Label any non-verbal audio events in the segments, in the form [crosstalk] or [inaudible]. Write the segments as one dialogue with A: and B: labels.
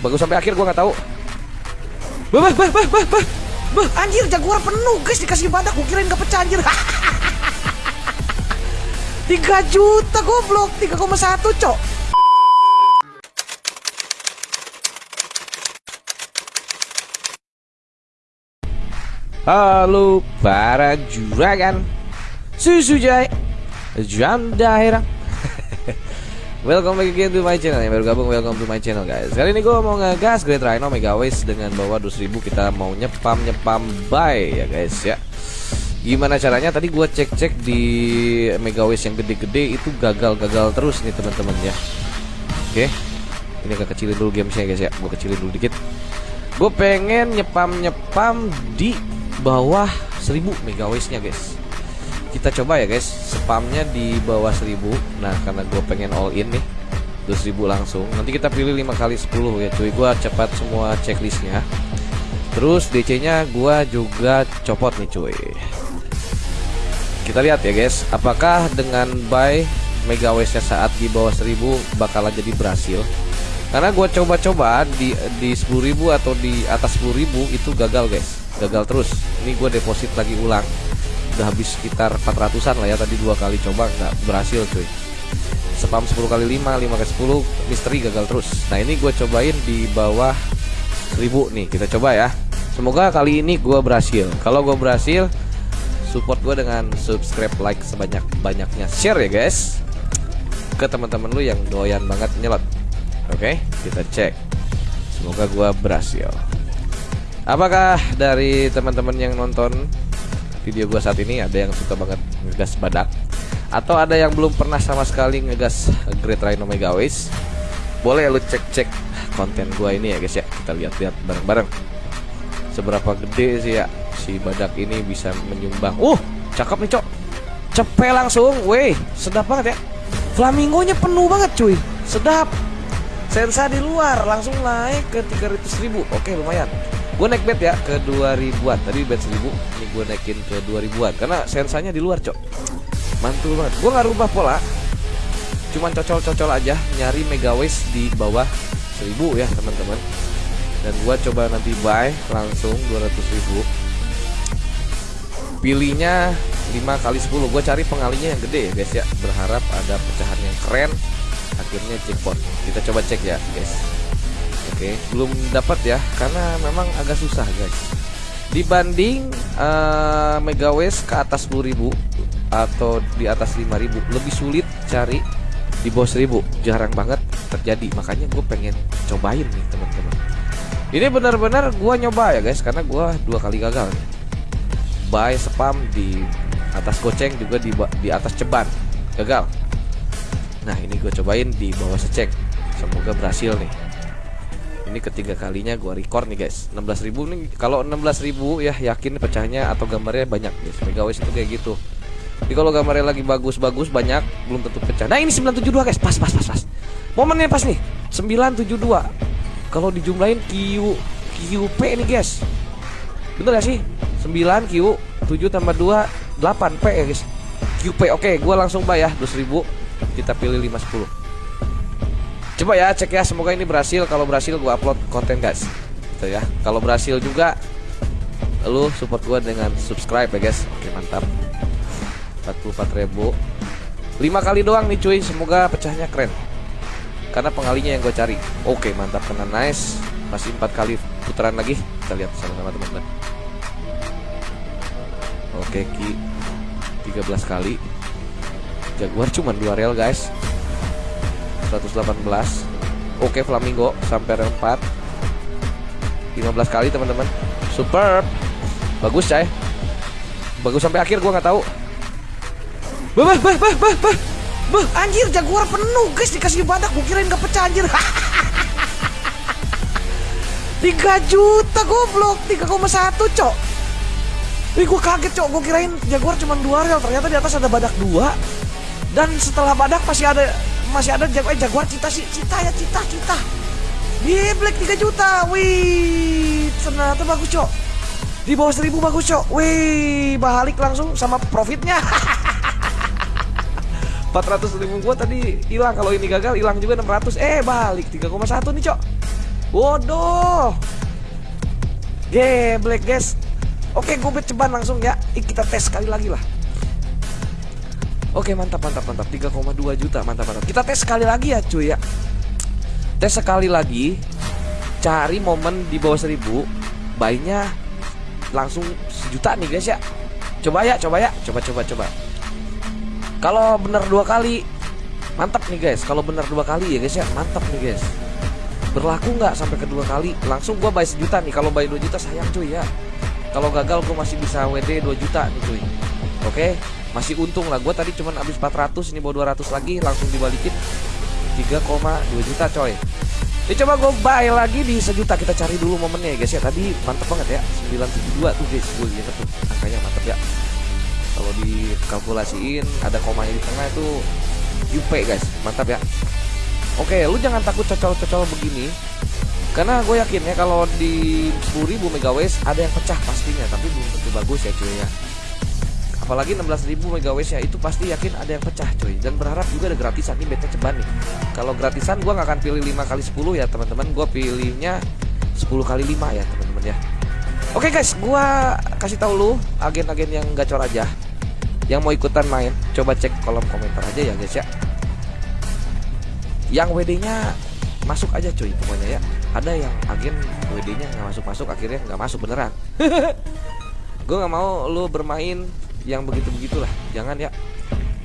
A: Bagus sampai akhir gua nggak tahu. Bah, bah, bah, bah, bah, bah. Bah, anjir Jaguar penuh guys dikasih badak gua kirain gak pecah anjir. [laughs] 3 juta goblok 3,1 cok Halo para juragan Susu Jai Jam daerah Welcome back again to my channel. Yang baru gabung welcome to my channel guys. Kali ini gue mau ngegas Great Rhino Mega Waste Dengan bawa 2000 kita mau nyepam-nyepam buy ya guys ya. Gimana caranya? Tadi gue cek-cek di Mega Waste yang gede-gede Itu gagal-gagal terus nih teman-teman ya. Oke. Ini agak kecilin dulu gamesnya guys ya. Gue kecilin dulu dikit. Gue pengen nyepam-nyepam di bawah 1000 Mega Waste-nya guys kita coba ya guys. Spamnya di bawah 1000 nah karena gue pengen all in nih 2000 langsung. Nanti kita pilih 5 kali 10 ya cuy. Gue cepat semua checklistnya. Terus DC nya gue juga copot nih cuy. Kita lihat ya guys. Apakah dengan buy mega nya saat di bawah 1000 bakalan jadi berhasil? Karena gue coba-coba di di 10.000 atau di atas 10.000 itu gagal guys. Gagal terus. Ini gue deposit lagi ulang udah habis sekitar 400an lah ya tadi dua kali coba nggak berhasil cuy. Spam 10 kali 5 5 kali 10 misteri gagal terus. Nah ini gue cobain di bawah 1000 nih kita coba ya. Semoga kali ini gue berhasil. Kalau gue berhasil support gue dengan subscribe like sebanyak banyaknya share ya guys. Ke teman-teman lu yang doyan banget nyelot. Oke kita cek. Semoga gue berhasil. Apakah dari teman-teman yang nonton video gue saat ini ada yang suka banget ngegas badak. Atau ada yang belum pernah sama sekali ngegas Great Rhino Mega Waste? Boleh lu cek-cek konten gue ini ya guys ya. Kita lihat-lihat bareng-bareng. Seberapa gede sih ya si badak ini bisa menyumbang. Uh cakep nih cok. Cepet langsung weh sedap banget ya. Flamingonya penuh banget cuy. Sedap. Sensa di luar langsung naik ke 300 ribu. Oke lumayan gue naik bet ya ke 2000an tadi bet 1000 ini gue naikin ke 2000an karena sensanya di luar cok. Mantul banget. Gue nggak rubah pola cuman cocol-cocol aja nyari mega waste di bawah 1000 ya teman-teman. Dan gue coba nanti buy langsung 200.000 pilihnya 5 kali 10 gue cari pengalinya yang gede ya guys ya. Berharap ada pecahan yang keren. Akhirnya jackpot kita coba cek ya guys Oke, belum dapat ya karena memang agak susah guys. Dibanding uh, Mega West ke atas 10.000 atau di atas 5.000 lebih sulit cari di bawah 1000. Jarang banget terjadi. Makanya gue pengen cobain nih teman-teman. Ini benar-benar gue nyoba ya guys karena gue dua kali gagal. Nih. Buy spam di atas goceng juga di di atas ceban gagal. Nah ini gue cobain di bawah secek. Semoga berhasil nih ini ketiga kalinya gua record nih guys. 16.000 nih kalau 16.000 ya yakin pecahnya atau gambarnya banyak guys. Megawis itu kayak gitu. Jadi kalau gambarnya lagi bagus-bagus banyak belum tentu pecah. Nah ini 972 guys. Pas pas pas pas. Momennya pas nih. 972 kalau dijumlahin Q QP nih guys. Bener gak sih? 9 Q 7 tambah 2 8 P ya guys. QP oke gua langsung bayar 2.000 kita pilih 510 Coba ya cek ya semoga ini berhasil. Kalau berhasil gue upload konten guys. Gitu ya. Kalau berhasil juga Lu support gue dengan subscribe ya guys. Oke mantap. 44 ribu. 5 kali doang nih cuy. Semoga pecahnya keren. Karena pengalinya yang gue cari. Oke mantap. Kena nice. Masih 4 kali putaran lagi. Kita lihat sama-sama teman-teman. Oke Ki. 13 kali. Jaguar cuma 2 rel guys 118 Oke Flamingo sampai rel 4 15 kali teman-teman. Superb. Bagus cah Bagus sampai akhir gua nggak tahu. Bah bah bah bah bah bah. Bah anjir Jaguar penuh guys. Dikasih badak Gue kirain gak pecah anjir. [laughs] 3 juta goblok. 3,1 cok. Ih gue kaget cok. Gue kirain Jaguar cuma 2 rel. Ternyata di atas ada badak 2 Dan setelah badak masih ada masih ada jaguar, eh, jaguar cita sih. Cita ya cita cita. Di black 3 juta. Wih ternyata bagus cok. Di bawah 1000 bagus cok. Wih balik langsung sama profitnya. [laughs] 400 ribu gua tadi hilang. Kalau ini gagal hilang juga 600 eh balik 3,1 nih cok. Bodoh. Geblek guys. Oke, gue bet ceban langsung ya. Ih, kita tes sekali lagi lah. Oke, mantap mantap mantap. 3,2 juta. Mantap mantap. Kita tes sekali lagi ya, cuy ya. Tes sekali lagi. Cari momen di bawah 1000. Bayinya langsung sejuta nih guys ya. Coba ya, coba ya. Coba coba coba. Kalau bener dua kali mantap nih guys. Kalau bener dua kali ya guys ya, mantap nih guys berlaku nggak sampai kedua kali langsung gue bayar sejuta nih kalau bayar 2 juta sayang cuy ya kalau gagal gue masih bisa WD 2 juta nih cuy oke masih untung lah gue tadi cuma habis 400 ini bawa 200 lagi langsung dibalikin 3,2 juta coy ini coba gue buy lagi di sejuta kita cari dulu momennya ya guys ya tadi mantep banget ya 972 tuh guys gue lihat tuh angkanya mantep ya kalau dikalkulasiin ada komanya di tengah itu UP guys mantap ya Oke, lu jangan takut cocol-cocol begini. Karena gue yakin ya kalau di 10.000 megawatt ada yang pecah pastinya, tapi belum tentu bagus ya cuy ya. Apalagi 16.000 megawatt ya itu pasti yakin ada yang pecah cuy. Dan berharap juga ada gratisan ini bete ceban nih. Kalau gratisan gue nggak akan pilih 5 kali 10 ya teman-teman, gue pilihnya 10 kali 5 ya teman-teman ya. Oke guys, gue kasih tahu lu agen-agen yang gacor aja. Yang mau ikutan main, coba cek kolom komentar aja ya guys ya. Yang WD-nya masuk aja cuy pokoknya ya. Ada yang agen WD-nya nggak masuk masuk akhirnya nggak masuk beneran. [laughs] Gue nggak mau lu bermain yang begitu begitulah jangan ya.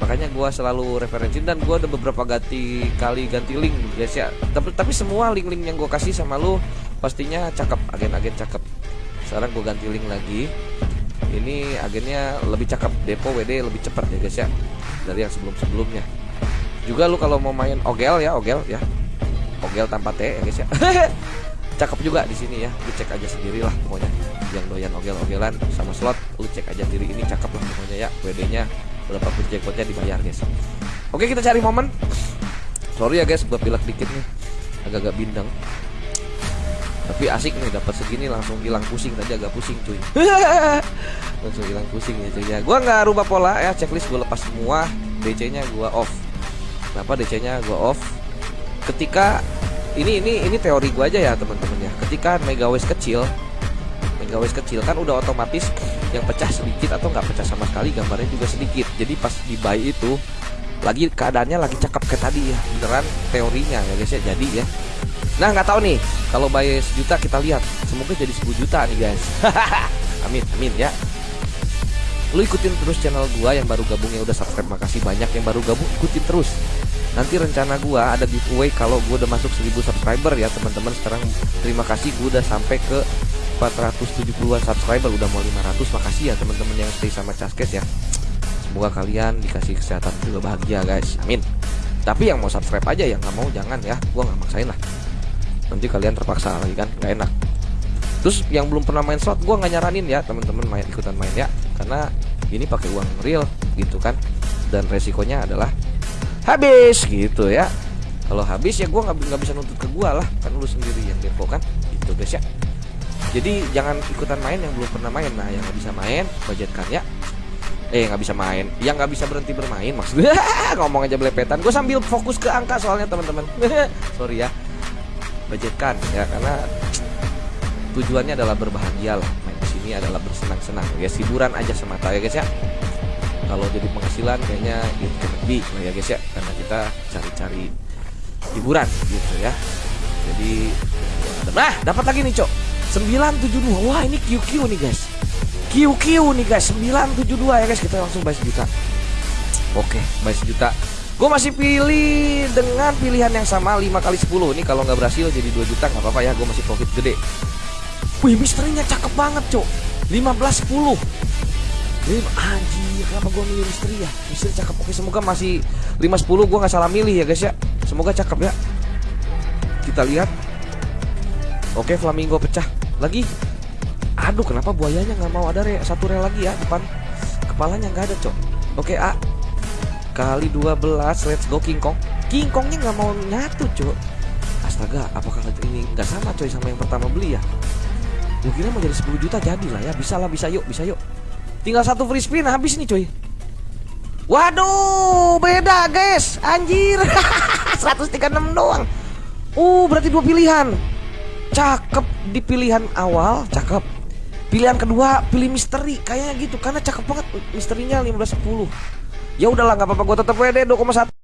A: Makanya gue selalu referensi dan gue ada beberapa ganti kali ganti link guys ya. Tapi tapi semua link-link yang gue kasih sama lu pastinya cakep agen-agen cakep. Sekarang gue ganti link lagi. Ini agennya lebih cakep depo WD lebih cepat ya guys ya dari yang sebelum-sebelumnya. Juga lu kalau mau main ogel ya ogel ya. Ogel tanpa T ya guys ya [laughs] cakep juga di sini ya. Lu cek aja sendiri lah pokoknya. Yang doyan ogel-ogelan sama slot lu cek aja diri ini cakep lah pokoknya ya. WD nya berapa pun jackpotnya dibayar guys. Oke kita cari momen. Sorry ya guys gua pilek dikit nih. Agak-agak bindeng. Tapi asik nih dapat segini langsung hilang pusing tadi agak pusing cuy. [laughs] Langsung hilang pusing ya cuy ya. Gua nggak rubah pola ya checklist gua lepas semua. DC nya gua off. Kenapa DC-nya gue off? Ketika ini ini ini teori gue aja ya teman-teman ya. Ketika megawatt kecil megawatt kecil kan udah otomatis yang pecah sedikit atau nggak pecah sama sekali gambarnya juga sedikit. Jadi pas di buy itu lagi keadaannya lagi cakep kayak tadi ya. Beneran teorinya ya guys ya jadi ya. Nah nggak tahu nih kalau buy sejuta kita lihat. Semoga jadi 10 juta nih guys. [laughs] Amin amin ya. Lu ikutin terus channel gua yang baru gabung ya udah subscribe. Makasih banyak yang baru gabung ikutin terus nanti rencana gua ada giveaway kalau gua udah masuk 1000 subscriber ya teman-teman. Sekarang terima kasih gua udah sampai ke 470-an subscriber. Udah mau 500 makasih ya teman-teman yang stay sama Caskes ya. Semoga kalian dikasih kesehatan juga bahagia guys. Amin. Tapi yang mau subscribe aja yang nggak mau jangan ya. Gua nggak maksain lah. Nanti kalian terpaksa lagi kan? Nggak enak. Terus yang belum pernah main slot gue nggak nyaranin ya teman-teman main ikutan main ya. Karena ini pakai uang real gitu kan? Dan resikonya adalah habis gitu ya. Kalau habis ya gue nggak bisa nuntut ke gue lah. Kan lu sendiri yang depo kan. Gitu guys ya. Jadi jangan ikutan main yang belum pernah main. Nah yang nggak bisa main budgetkan ya eh nggak bisa main. Yang nggak bisa berhenti bermain maksudnya [laughs] ngomong aja belepetan. Gue sambil fokus ke angka soalnya teman-teman. [laughs] Sorry ya. Budgetkan ya karena tujuannya adalah berbahagia lah. Main di sini adalah bersenang-senang. Ya hiburan aja semata ya guys ya kalau jadi penghasilan kayaknya itu lebih lah ya guys ya karena kita cari-cari hiburan gitu ya. Jadi nah dapat lagi nih cok. 972 wah ini QQ nih guys. QQ nih guys. 972 ya guys. Kita langsung bayar sejuta. Oke bayar sejuta. Gue masih pilih dengan pilihan yang sama 5 kali 10 ini kalau nggak berhasil jadi 2 juta nggak apa-apa ya. Gue masih profit gede. Wih misterinya cakep banget cok. 15 10 Ini anjir kenapa gue milih misteri ya? Misteri cakep. Oke semoga masih 5 10 gue gak salah milih ya guys ya. Semoga cakep ya. Kita lihat. Oke flamingo pecah Lagi. Aduh kenapa buayanya gak mau ada re satu rel lagi ya depan? Kepalanya gak ada cok. Oke A. Kali 12 let's go King Kong. King Kongnya gak mau nyatu cok. Astaga apakah ini gak sama coy sama yang pertama beli ya? Kira mau jadi 10 juta jadi lah ya. Bisa lah bisa yuk bisa yuk Tinggal satu free spin habis nih coy Waduh beda guys. Anjir. [laughs] 136 doang. Uh berarti dua pilihan. Cakep di pilihan awal cakep. Pilihan kedua pilih misteri. Kayaknya gitu karena cakep banget misterinya 15 10 ya udahlah nggak apa-apa. Gue tetap WD 2,1